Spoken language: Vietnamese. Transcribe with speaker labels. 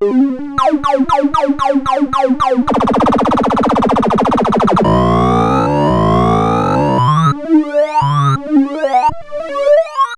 Speaker 1: Ow!